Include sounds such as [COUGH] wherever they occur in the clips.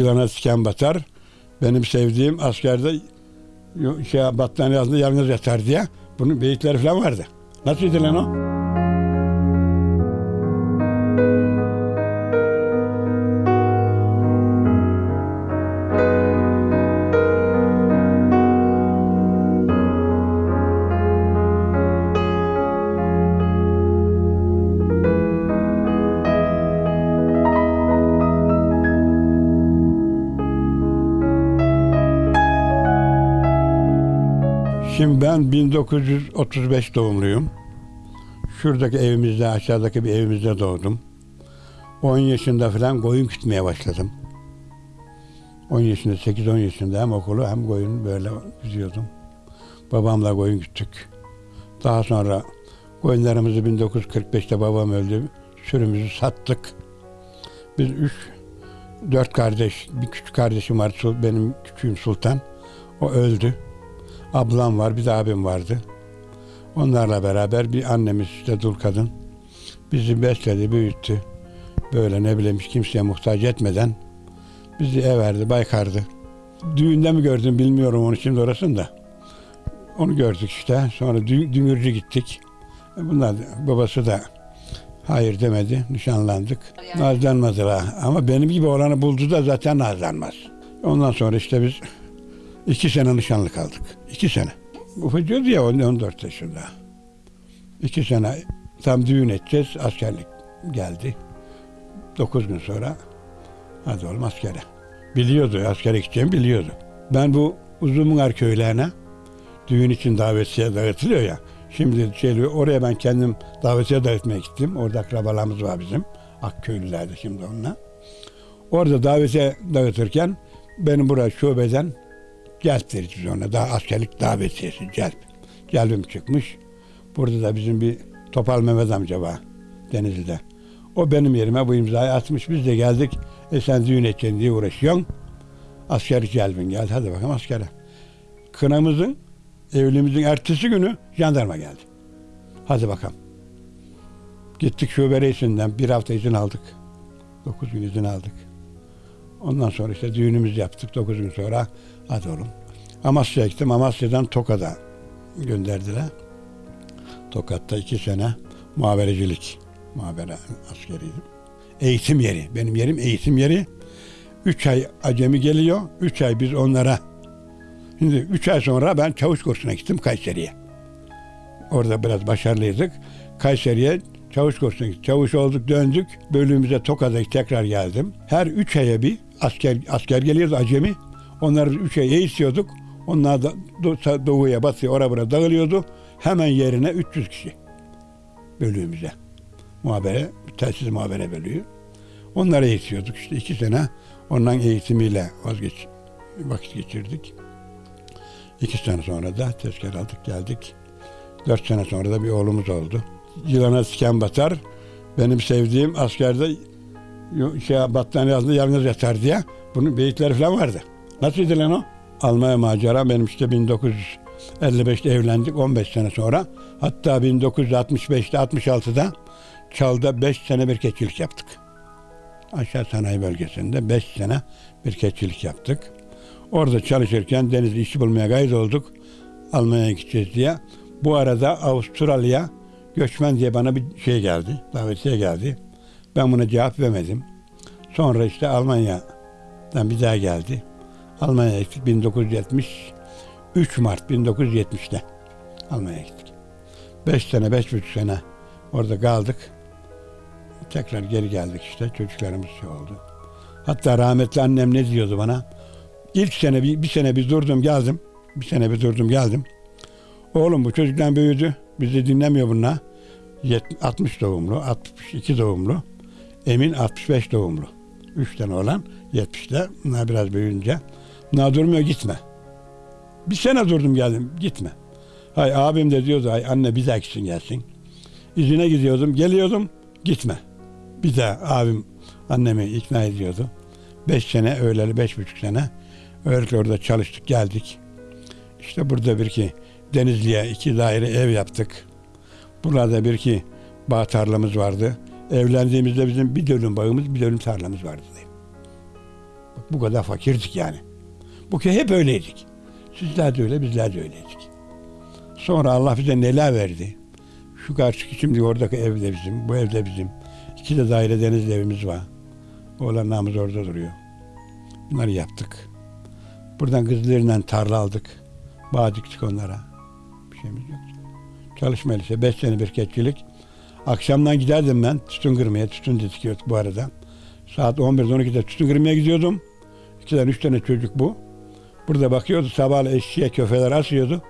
Yılana siken batar. Benim sevdiğim askerde şey, battaniye altında yalnız yatar diye. Bunun beyitleri falan vardı. Nasıl lan o? Şimdi ben 1935 doğumluyum. Şuradaki evimizde, aşağıdaki bir evimizde doğdum. 10 yaşında falan koyun gütmeye başladım. 10 yaşında, 8-10 yaşında hem okulu hem koyun böyle güdüyordum. Babamla koyun güttük. Daha sonra koyunlarımızı 1945'te babam öldü. Sürümüzü sattık. Biz üç, dört kardeş, bir küçük kardeşim var. Benim küçüğüm Sultan. O öldü. Ablam var, bir de abim vardı. Onlarla beraber bir annemiz işte dul kadın bizi besledi, büyüttü. Böyle ne bileyim hiç kimseye muhtaç etmeden bizi ev verdi, baykardı. Düğünde mi gördüm bilmiyorum onu şimdi orasını da. Onu gördük işte. Sonra dü- Düngürcü gittik. Bunlar babası da hayır demedi. Nişanlandık. Nazlanmadılar. Ama benim gibi olanı buldu da zaten nazlanmaz. Ondan sonra işte biz iki sene nişanlı kaldık. İki sene. Ufacıydı ya 14 yaşında. İki sene tam düğün edeceğiz. Askerlik geldi. Dokuz gün sonra hadi oğlum askere. Biliyordu askere gideceğimi biliyordu. Ben bu Uzunmunar köylerine düğün için davetiye dağıtılıyor ya. Şimdi şey, oraya ben kendim davetiye dağıtmaya gittim. Orada akrabalarımız var bizim. Akköylülerde şimdi onunla. Orada davetiye dağıtırken benim buraya şubeden celp deriz biz ona. Daha askerlik davetiyesi celp. Celbim çıkmış. Burada da bizim bir Topal Mehmet amca var Denizli'de. O benim yerime bu imzayı atmış. Biz de geldik. E sen düğün edeceksin diye uğraşıyorsun. Askerlik celbin geldi. Hadi bakalım askere. Kınamızın, evliliğimizin ertesi günü jandarma geldi. Hadi bakalım. Gittik şube reisinden bir hafta izin aldık. Dokuz gün izin aldık. Ondan sonra işte düğünümüzü yaptık. Dokuz gün sonra hadi oğlum. Amasya'ya gittim. Amasya'dan Tokat'a gönderdiler. Tokat'ta iki sene muhaberecilik. Muhabere askeriydim. Eğitim yeri. Benim yerim eğitim yeri. Üç ay acemi geliyor. Üç ay biz onlara. Şimdi üç ay sonra ben çavuş kursuna gittim Kayseri'ye. Orada biraz başarılıydık. Kayseri'ye çavuş kursuna gittik. Çavuş olduk döndük. Bölümümüze Tokat'a tekrar geldim. Her üç aya bir asker asker geliyordu acemi. Onları üç ay eğitiyorduk. Onlar da do- doğuya batıya oraya buraya dağılıyordu. Hemen yerine 300 kişi bölüğümüze. Muhabere, telsiz muhabere bölüğü. Onları eğitiyorduk. İşte iki sene onların eğitimiyle vazgeç, vakit geçirdik. İki sene sonra da tezkere aldık geldik. Dört sene sonra da bir oğlumuz oldu. Yılana siken batar. Benim sevdiğim askerde şey, battaniye altında yalnız yatar diye. Bunun beyitleri falan vardı. Nasıl lan o? Almanya macera benim işte 1955'te evlendik 15 sene sonra. Hatta 1965'te 66'da Çal'da 5 sene bir keçilik yaptık. Aşağı sanayi bölgesinde 5 sene bir keçilik yaptık. Orada çalışırken denizli işi bulmaya gayret olduk. Almanya'ya gideceğiz diye. Bu arada Avustralya göçmen diye bana bir şey geldi. Davetiye geldi. Ben buna cevap vermedim. Sonra işte Almanya'dan bir daha geldi. Almanya'ya gittik 1970 3 Mart 1970'te Almanya'ya gittik. 5 sene, beş buçuk sene orada kaldık. Tekrar geri geldik işte. Çocuklarımız şey oldu. Hatta rahmetli annem ne diyordu bana? İlk sene bir, bir sene bir durdum geldim. Bir sene bir durdum geldim. Oğlum bu çocuklar büyüdü. Bizi dinlemiyor bunlar. Yet- 60 doğumlu, 62 doğumlu. Emin 65 doğumlu. Üç tane olan 70'te. Bunlar biraz büyüyünce. Bunlar durmuyor gitme. Bir sene durdum geldim gitme. Hay abim de diyordu ay anne bir dahaki gelsin. İzine gidiyordum geliyordum gitme. Bir daha abim annemi ikna ediyordu. Beş sene öğleli beş buçuk sene öyle orada çalıştık geldik. İşte burada bir ki Denizli'ye iki daire ev yaptık. Burada bir ki bağ tarlamız vardı. Evlendiğimizde bizim bir dönüm bağımız bir dönüm tarlamız vardı. Bu kadar fakirdik yani. Bu köy hep öyleydik. Sizler de öyle, bizler de öyleydik. Sonra Allah bize neler verdi. Şu karşıki şimdi oradaki ev de bizim, bu ev de bizim. İki de daire denizli evimiz var. Oğlanlarımız orada duruyor. Bunları yaptık. Buradan kızlarıyla tarla aldık. Bağ diktik onlara. Bir şeyimiz yoktu. Çalışma lise. Beş sene bir keçilik. Akşamdan giderdim ben tütün kırmaya. Tütün dikiyorduk bu arada. Saat 11'de 12'de tütün kırmaya gidiyordum. İkiden üç tane çocuk bu. Burada bakıyordu sabah eşeğe köfeler asıyordu.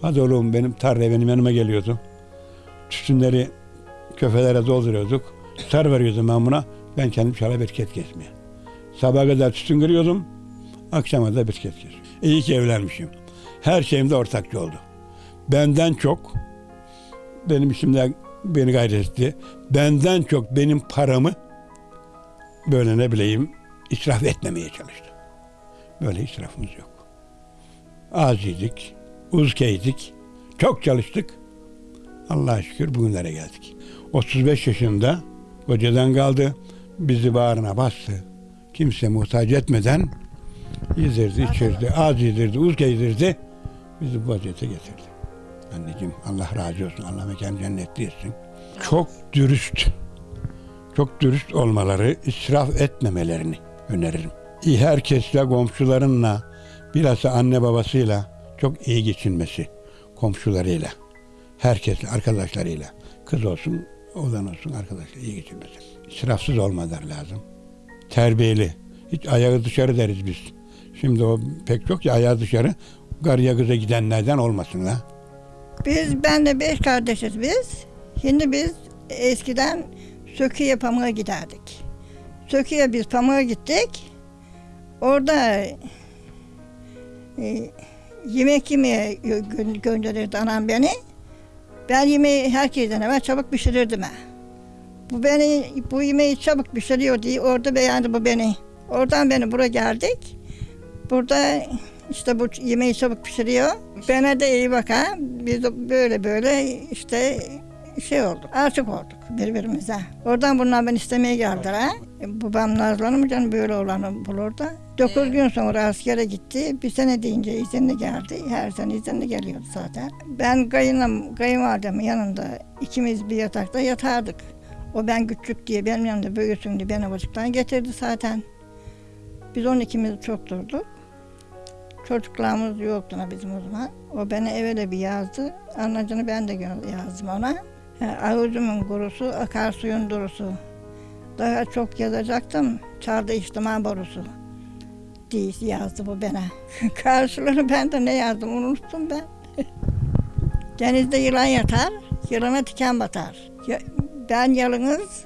Hadi oğlum benim tarlaya benim yanıma geliyordu. Tütünleri köfelere dolduruyorduk. Tar veriyordum ben buna. Ben kendim şala bereket kesmeye. Sabaha kadar tütün kırıyordum. Akşama da bereket kesiyordum. İyi ki evlenmişim. Her şeyimde ortakçı oldu. Benden çok benim işimde beni gayret etti. Benden çok benim paramı böyle ne bileyim israf etmemeye çalıştı. Böyle israfımız yok. Az yedik, çok çalıştık. Allah'a şükür bugünlere geldik. 35 yaşında kocadan kaldı. Bizi bağrına bastı. Kimse muhtaç etmeden yedirdi, içirdi, az yedirdi, uz giydirdi. Bizi bu vaziyete getirdi. Anneciğim Allah razı olsun. Allah mekanı cennetli etsin. Çok dürüst, çok dürüst olmaları, israf etmemelerini öneririm. Herkesle, komşularınla, bilhassa anne babasıyla çok iyi geçinmesi, komşularıyla, herkesle, arkadaşlarıyla. Kız olsun, oğlan olsun arkadaşlar iyi geçinmesi. İsrafsız olmaları lazım. Terbiyeli. Hiç ayağı dışarı deriz biz. Şimdi o pek çok ya ayağı dışarı. Karıya kıza gidenlerden olmasın la. Biz, ben de beş kardeşiz biz. Şimdi biz eskiden Sökü'ye pamuğa giderdik. Sökü'ye biz pamuğa gittik. Orada e, yemek yemeye gö- gö- gönderirdi anam beni. Ben yemeği herkesten evvel çabuk pişirirdim. Bu beni bu yemeği çabuk pişiriyor diye orada beğendi bu beni. Oradan beni buraya geldik. Burada işte bu yemeği çabuk pişiriyor. Bana da iyi bak ha. Biz böyle böyle işte şey olduk. Aşık olduk birbirimize. Oradan bunlar beni istemeye geldiler ha. E, Babam Nazlan'ım canım böyle olanı bulur da. Dokuz gün sonra askere gitti. Bir sene deyince izinli geldi. Her sene izinli geliyordu zaten. Ben kayınım, kayınvalidemin yanında ikimiz bir yatakta yatardık. O ben küçük diye benim yanımda büyüsün diye beni bacıktan getirdi zaten. Biz onun ikimiz çok durduk. Çocuklarımız yoktu bizim o zaman. O beni evvel bir yazdı. Anacını ben de yazdım ona. Avucumun kurusu, akarsuyun durusu. Daha çok yazacaktım. Çarda içtima borusu. Diye yazdı bu bana. [LAUGHS] Karşılığını ben de ne yazdım unuttum ben. [LAUGHS] Denizde yılan yatar, yılana tiken batar. Ben yalınız,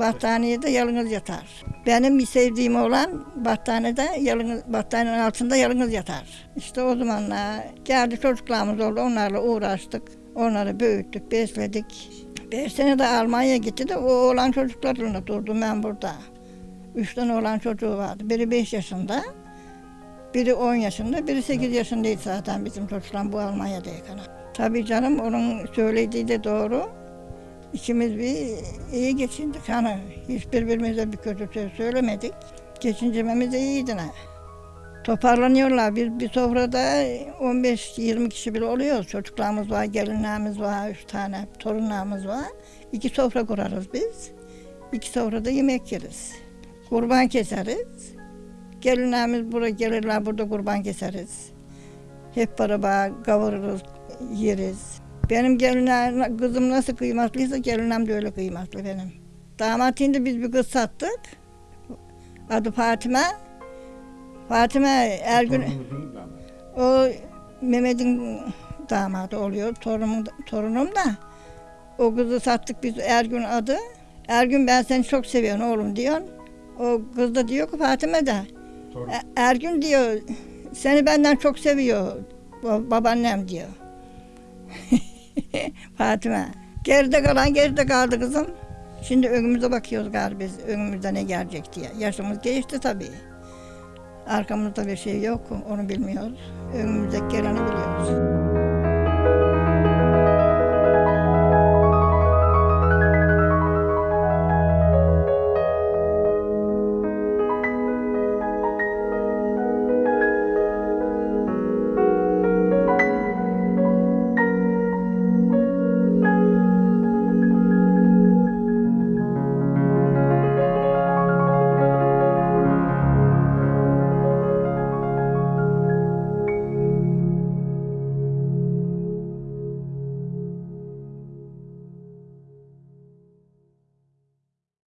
battaniyede yalınız yatar. Benim sevdiğim olan battaniyede yalınız, battaniyenin altında yalınız yatar. İşte o zamanlar geldi çocuklarımız oldu, onlarla uğraştık. Onları büyüttük, besledik. Beş sene de Almanya'ya gitti de o oğlan çocuklarla durdum ben burada. Üç tane oğlan çocuğu vardı. Biri beş yaşında, biri on yaşında, biri sekiz yaşındaydı zaten bizim çocuklar bu Almanya'dayken. Tabii canım onun söylediği de doğru. İkimiz bir iyi geçindik. Hani hiç birbirimize bir kötü söz söylemedik. Geçincememiz de iyiydi. ne. Toparlanıyorlar. Biz bir sofrada 15-20 kişi bile oluyoruz. Çocuklarımız var, gelinlerimiz var, üç tane torunlarımız var. İki sofra kurarız biz. İki sofrada yemek yeriz. Kurban keseriz. Gelinlerimiz buraya gelirler, burada kurban keseriz. Hep beraber kavururuz, yeriz. Benim gelinler, kızım nasıl kıymatlıysa gelinem de öyle kıymatlı benim. Damat indi biz bir kız sattık. Adı Fatime. Fatime Ergün, o Mehmet'in damadı oluyor. Torunum, torunum da. O kızı sattık biz Ergün adı. Ergün ben seni çok seviyorum oğlum diyor. O kız da diyor ki Fatime de. "E- Ergün diyor seni benden çok seviyor ba- babaannem diyor. [LAUGHS] Fatime. Geride kalan geride kaldı kızım. Şimdi önümüze bakıyoruz galiba biz önümüzde ne gelecek diye. Yaşımız geçti tabii. Arkamızda bir şey yok onu bilmiyoruz. Önümüzdeki geleni biliyoruz.